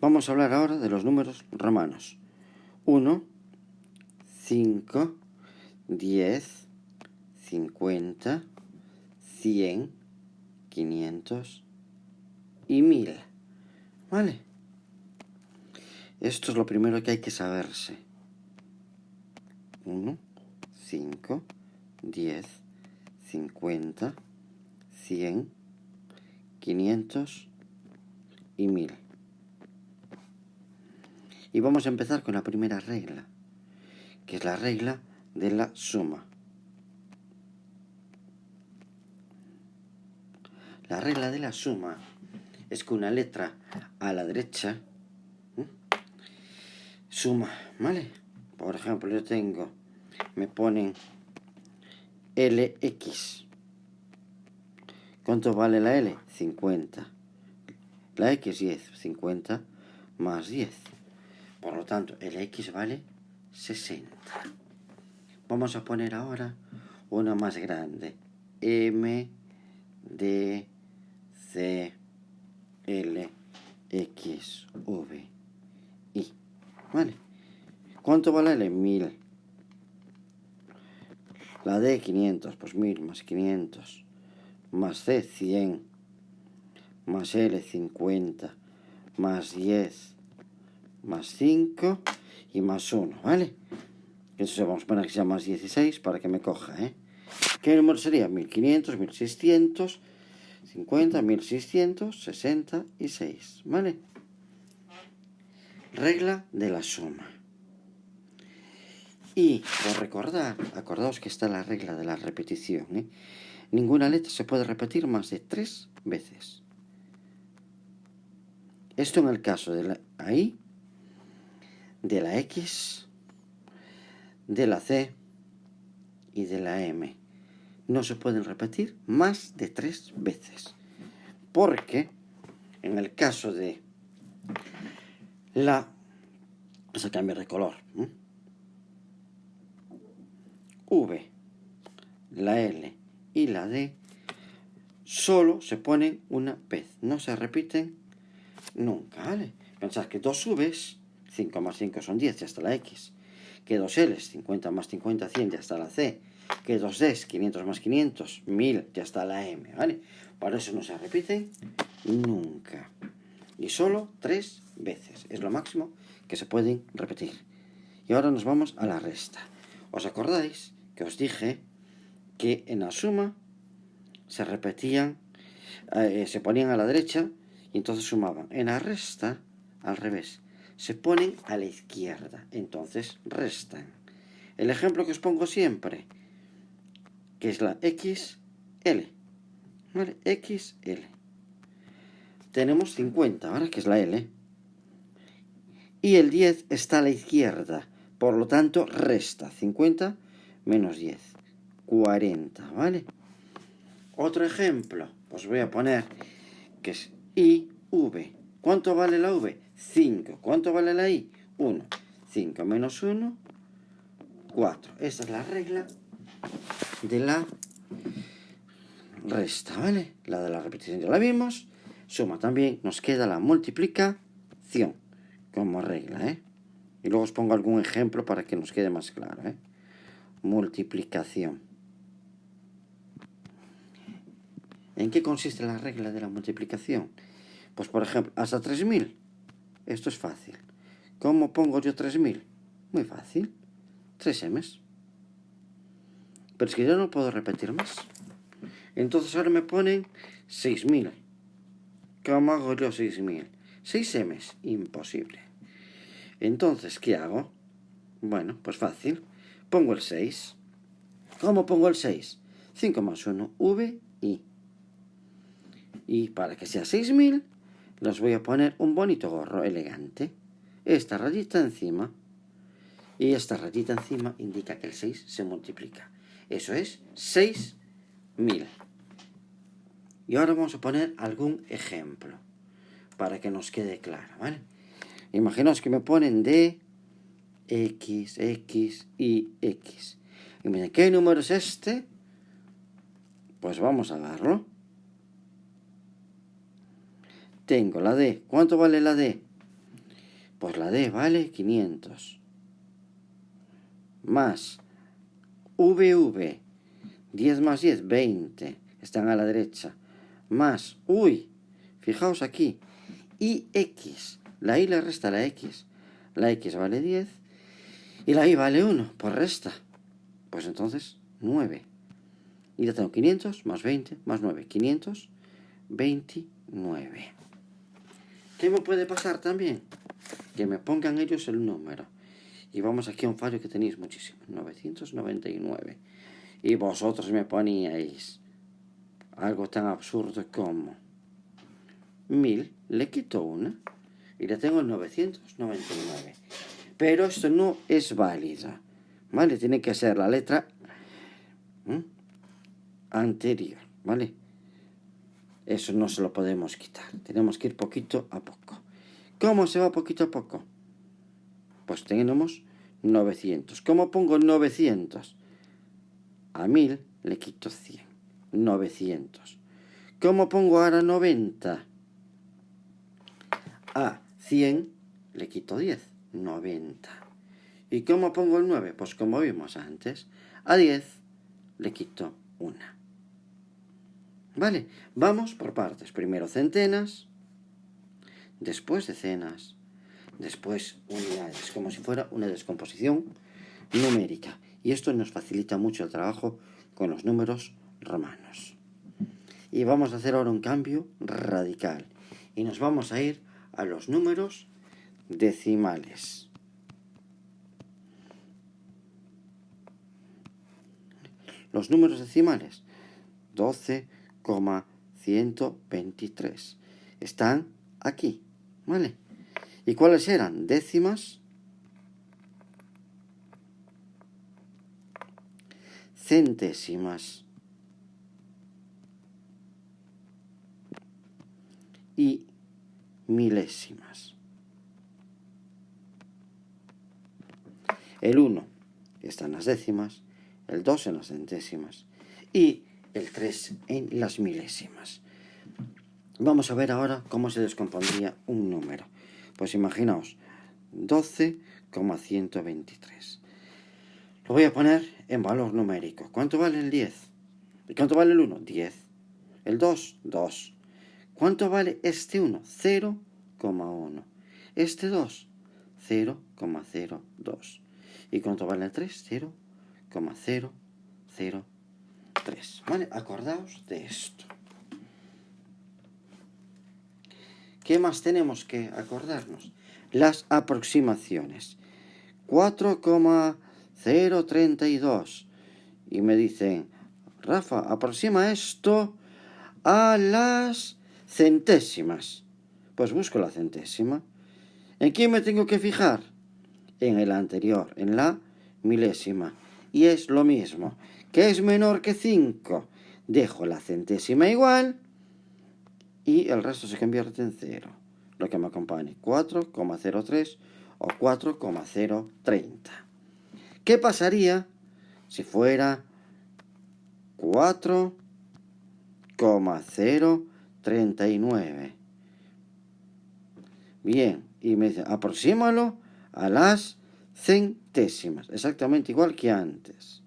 Vamos a hablar ahora de los números romanos. 1, 5, 10, 50, 100, 500 y 1000. ¿Vale? Esto es lo primero que hay que saberse. 1, 5, 10, 50, 100, 500 y 1000. Y vamos a empezar con la primera regla, que es la regla de la suma. La regla de la suma es que una letra a la derecha suma, ¿vale? Por ejemplo, yo tengo, me ponen LX. ¿Cuánto vale la L? 50. La X 10, 50 más 10. Por lo tanto, el X vale 60. Vamos a poner ahora una más grande. M, D, C, L, X, V, I. ¿Vale? ¿Cuánto vale L? 1000. La D, 500. Pues 1000 más 500. Más C, 100. Más L, 50. Más 10 más 5 y más 1, ¿vale? Eso vamos a poner que sea más 16 para que me coja, ¿eh? ¿Qué número sería? 1500, 1600, 50, 1666, ¿vale? Regla de la suma. Y por recordar, acordaos que está la regla de la repetición, ¿eh? Ninguna letra se puede repetir más de tres veces. Esto en el caso de la ahí de la X, de la C y de la M. No se pueden repetir más de tres veces. Porque en el caso de la... Vamos a cambiar de color. V, la L y la D solo se ponen una vez. No se repiten nunca. Pensad que dos Vs 5 más 5 son 10, ya está la X. Que 2 L, 50 más 50, 100, ya está la C. Que 2 D, 500 más 500, 1000, ya está la M, ¿vale? Para eso no se repiten nunca. Y solo tres veces. Es lo máximo que se pueden repetir. Y ahora nos vamos a la resta. ¿Os acordáis que os dije que en la suma se repetían, eh, se ponían a la derecha y entonces sumaban? En la resta, al revés se ponen a la izquierda, entonces restan. El ejemplo que os pongo siempre, que es la XL, ¿vale? XL. Tenemos 50, ¿vale? Que es la L. Y el 10 está a la izquierda, por lo tanto resta 50 menos 10, 40, ¿vale? Otro ejemplo, os voy a poner que es IV. ¿Cuánto vale la V? 5. ¿Cuánto vale la I? 1. 5 menos 1, 4. Esta es la regla de la resta, ¿vale? La de la repetición ya la vimos. Suma también. Nos queda la multiplicación como regla, ¿eh? Y luego os pongo algún ejemplo para que nos quede más claro, ¿eh? Multiplicación. ¿En qué consiste la regla de la multiplicación? Pues por ejemplo, hasta 3000 esto es fácil. ¿Cómo pongo yo 3000? Muy fácil. 3 M's. Pero es que yo no puedo repetir más. Entonces ahora me ponen 6000. ¿Cómo hago yo 6000? 6 M's. Imposible. Entonces, ¿qué hago? Bueno, pues fácil. Pongo el 6. ¿Cómo pongo el 6? 5 más 1, V, I. Y para que sea 6000, les voy a poner un bonito gorro elegante. Esta rayita encima. Y esta rayita encima indica que el 6 se multiplica. Eso es 6000. Y ahora vamos a poner algún ejemplo. Para que nos quede claro, ¿vale? Imaginaos que me ponen D, X, X y X. Y ¿qué número es este? Pues vamos a darlo tengo la D. ¿Cuánto vale la D? Pues la D vale 500. Más VV, 10 más 10, 20. Están a la derecha. Más, uy, fijaos aquí. Y X. La Y le resta la X. La X vale 10. Y la Y vale 1, por resta. Pues entonces, 9. Y ya tengo 500 más 20 más 9. 529. ¿Qué me puede pasar también? Que me pongan ellos el número. Y vamos aquí a un fallo que tenéis muchísimo. 999. Y vosotros me poníais algo tan absurdo como 1000, le quito una y le tengo el 999. Pero esto no es válida. ¿Vale? Tiene que ser la letra anterior. ¿Vale? Eso no se lo podemos quitar. Tenemos que ir poquito a poco. ¿Cómo se va poquito a poco? Pues tenemos 900. ¿Cómo pongo 900? A 1000 le quito 100. 900. ¿Cómo pongo ahora 90? A 100 le quito 10. 90. ¿Y cómo pongo el 9? Pues como vimos antes. A 10 le quito 1. Vale, vamos por partes. Primero centenas, después decenas, después unidades, como si fuera una descomposición numérica. Y esto nos facilita mucho el trabajo con los números romanos. Y vamos a hacer ahora un cambio radical. Y nos vamos a ir a los números decimales. Los números decimales. 12, 123. Están aquí, ¿vale? ¿Y cuáles eran? Décimas, centésimas y milésimas. El 1 está en las décimas, el 2 en las centésimas y el 3 en las milésimas. Vamos a ver ahora cómo se descompondría un número. Pues imaginaos, 12,123. Lo voy a poner en valor numérico. ¿Cuánto vale el 10? ¿Y cuánto vale el 1? 10. El 2, 2. ¿Cuánto vale este 1? 0,1. Este 2, 0,02. ¿Y cuánto vale el 3? 0,003. Acordaos de esto. ¿Qué más tenemos que acordarnos? Las aproximaciones. 4,032. Y me dicen, Rafa, aproxima esto a las centésimas. Pues busco la centésima. ¿En quién me tengo que fijar? En el anterior, en la milésima. Y es lo mismo que es menor que 5. Dejo la centésima igual y el resto se convierte en 0. Lo que me acompañe 4,03 o 4,030. ¿Qué pasaría si fuera 4,039? Bien, y me dice, aproxímalo a las centésimas, exactamente igual que antes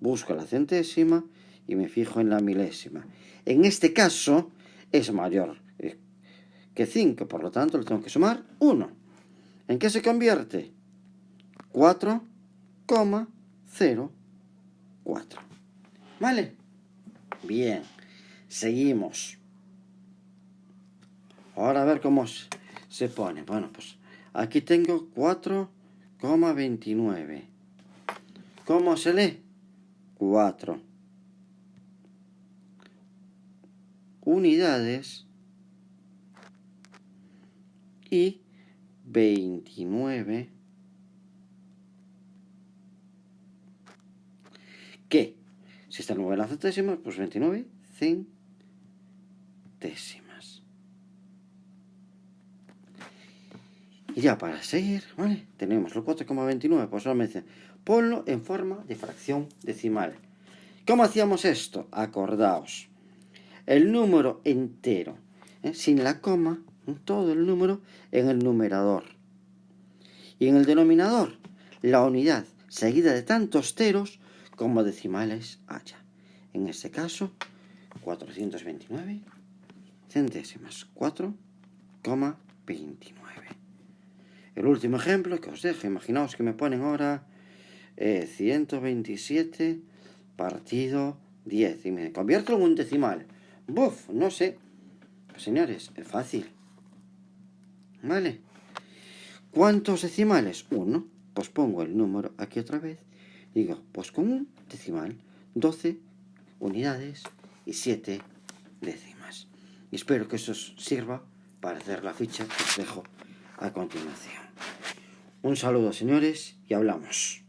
busco la centésima y me fijo en la milésima. En este caso es mayor eh, que 5, por lo tanto le tengo que sumar 1. ¿En qué se convierte? 4,04. ¿Vale? Bien, seguimos. Ahora a ver cómo se pone. Bueno, pues aquí tengo 4,29. ¿Cómo se lee? 4 unidades y 29 ¿Qué? Si está 9 en las centésimas, pues 29 centésimas. Ya para seguir. Tenemos el 4,29, pues solamente ponlo en forma de fracción decimal. ¿Cómo hacíamos esto? Acordaos. El número entero, ¿eh? sin la coma, todo el número en el numerador. Y en el denominador, la unidad seguida de tantos ceros como decimales haya. En este caso, 429 centésimas, 4,29. El último ejemplo que os dejo, imaginaos que me ponen ahora 127 eh, partido 10 y me convierto en un decimal. Buf, no sé. Señores, es fácil. ¿Vale? ¿Cuántos decimales? Uno. Pues pongo el número aquí otra vez. Digo, pues con un decimal, 12 unidades y 7 décimas. Y espero que eso os sirva para hacer la ficha que os dejo a continuación. Un saludo, señores, y hablamos.